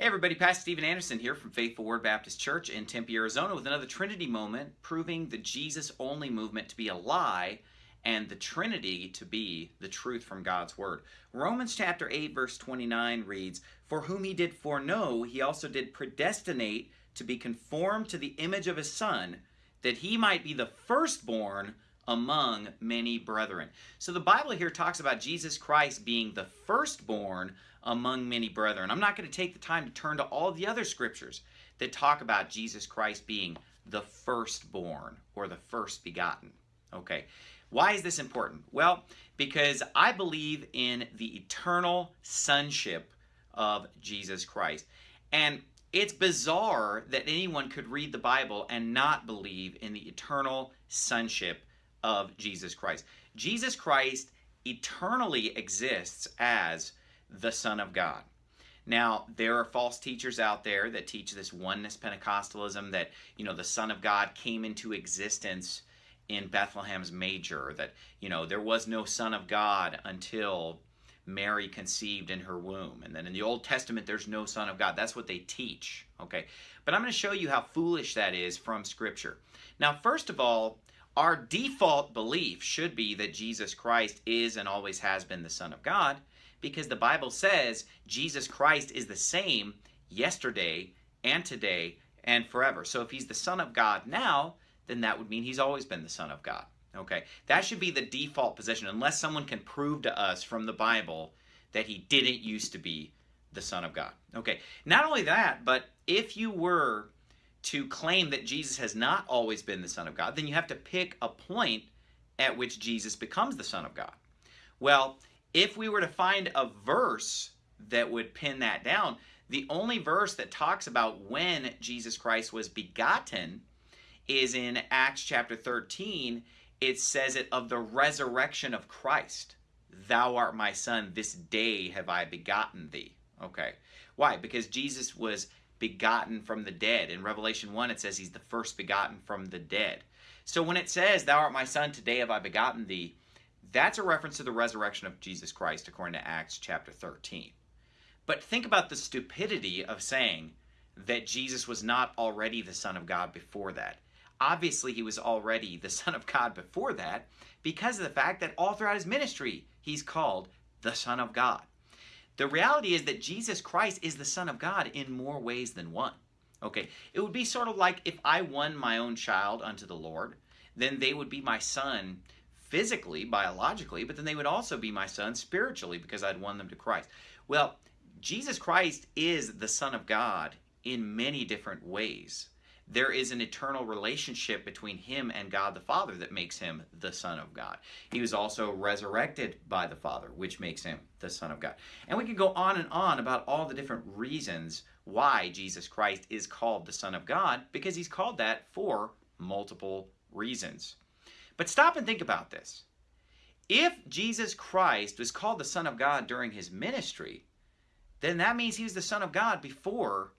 Hey everybody, Pastor Steven Anderson here from Faithful Word Baptist Church in Tempe, Arizona with another Trinity moment proving the Jesus only movement to be a lie and the Trinity to be the truth from God's Word. Romans chapter 8 verse 29 reads, For whom he did foreknow, he also did predestinate to be conformed to the image of his Son, that he might be the firstborn among many brethren. So the Bible here talks about Jesus Christ being the firstborn among many brethren. I'm not going to take the time to turn to all the other scriptures that talk about Jesus Christ being the firstborn or the first begotten. Okay. Why is this important? Well, because I believe in the eternal sonship of Jesus Christ. And it's bizarre that anyone could read the Bible and not believe in the eternal sonship of Jesus Christ. Jesus Christ eternally exists as the Son of God. Now, there are false teachers out there that teach this oneness Pentecostalism that, you know, the Son of God came into existence in Bethlehem's manger, that, you know, there was no Son of God until Mary conceived in her womb. And then in the Old Testament, there's no Son of God. That's what they teach, okay? But I'm going to show you how foolish that is from Scripture. Now, first of all, our default belief should be that Jesus Christ is and always has been the Son of God because the Bible says Jesus Christ is the same yesterday and today and forever. So if he's the Son of God now, then that would mean he's always been the Son of God. Okay, that should be the default position unless someone can prove to us from the Bible that he didn't used to be the Son of God. Okay, not only that, but if you were to claim that Jesus has not always been the Son of God, then you have to pick a point at which Jesus becomes the Son of God. Well, if we were to find a verse that would pin that down, the only verse that talks about when Jesus Christ was begotten is in Acts chapter 13. It says it of the resurrection of Christ. Thou art my son, this day have I begotten thee. Okay. Why? Because Jesus was begotten from the dead. In Revelation 1, it says he's the first begotten from the dead. So when it says, Thou art my son, today have I begotten thee, that's a reference to the resurrection of Jesus Christ according to Acts chapter 13. But think about the stupidity of saying that Jesus was not already the Son of God before that. Obviously, he was already the Son of God before that because of the fact that all throughout his ministry, he's called the Son of God. The reality is that Jesus Christ is the Son of God in more ways than one. Okay, it would be sort of like if I won my own child unto the Lord, then they would be my son physically, biologically, but then they would also be my son spiritually because I'd won them to Christ. Well, Jesus Christ is the Son of God in many different ways. There is an eternal relationship between him and God the Father that makes him the Son of God. He was also resurrected by the Father, which makes him the Son of God. And we can go on and on about all the different reasons why Jesus Christ is called the Son of God, because he's called that for multiple reasons. But stop and think about this. If Jesus Christ was called the Son of God during his ministry, then that means he was the Son of God before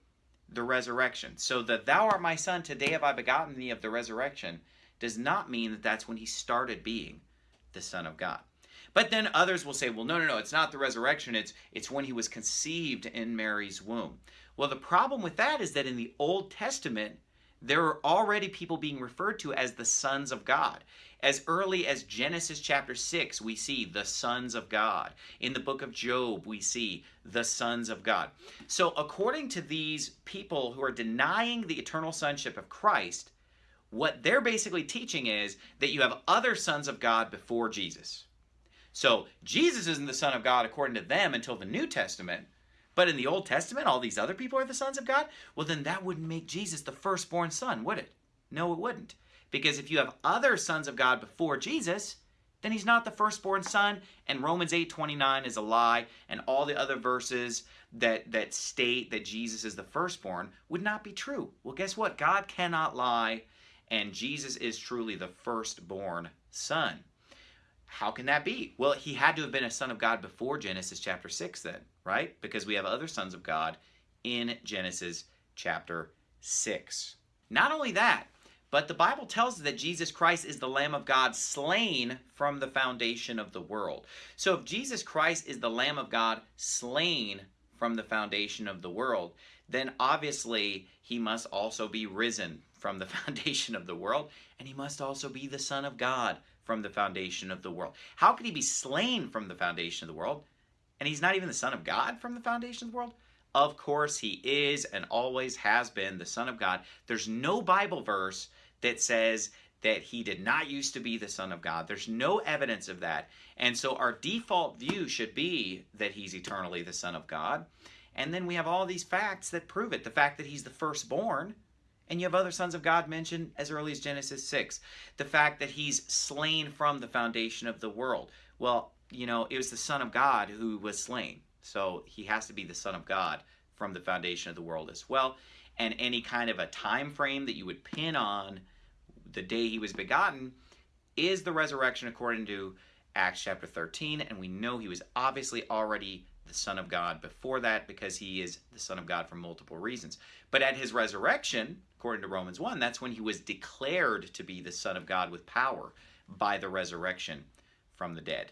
the resurrection. So that thou art my son, today have I begotten thee of the resurrection does not mean that that's when he started being the Son of God. But then others will say, well, no, no, no, it's not the resurrection. It's, it's when he was conceived in Mary's womb. Well, the problem with that is that in the Old Testament, there are already people being referred to as the sons of God. As early as Genesis chapter 6, we see the sons of God. In the book of Job, we see the sons of God. So according to these people who are denying the eternal sonship of Christ, what they're basically teaching is that you have other sons of God before Jesus. So Jesus isn't the son of God according to them until the New Testament, but in the Old Testament, all these other people are the sons of God? Well, then that wouldn't make Jesus the firstborn son, would it? No, it wouldn't. Because if you have other sons of God before Jesus, then he's not the firstborn son, and Romans 8.29 is a lie, and all the other verses that, that state that Jesus is the firstborn would not be true. Well, guess what? God cannot lie, and Jesus is truly the firstborn son. How can that be? Well, he had to have been a son of God before Genesis chapter 6 then, right? Because we have other sons of God in Genesis chapter 6. Not only that, but the Bible tells us that Jesus Christ is the Lamb of God slain from the foundation of the world. So if Jesus Christ is the Lamb of God slain from the foundation of the world, then obviously he must also be risen from the foundation of the world, and he must also be the Son of God from the foundation of the world. How could he be slain from the foundation of the world? And he's not even the Son of God from the foundation of the world? Of course, he is and always has been the Son of God. There's no Bible verse that says that he did not used to be the Son of God. There's no evidence of that. And so our default view should be that he's eternally the Son of God. And then we have all these facts that prove it. The fact that he's the firstborn, and you have other sons of God mentioned as early as Genesis 6. The fact that he's slain from the foundation of the world. Well, you know, it was the Son of God who was slain. So he has to be the Son of God from the foundation of the world as well. And any kind of a time frame that you would pin on the day he was begotten is the resurrection according to Acts chapter 13. And we know he was obviously already the Son of God before that because he is the Son of God for multiple reasons. But at his resurrection, according to Romans 1, that's when he was declared to be the Son of God with power by the resurrection from the dead.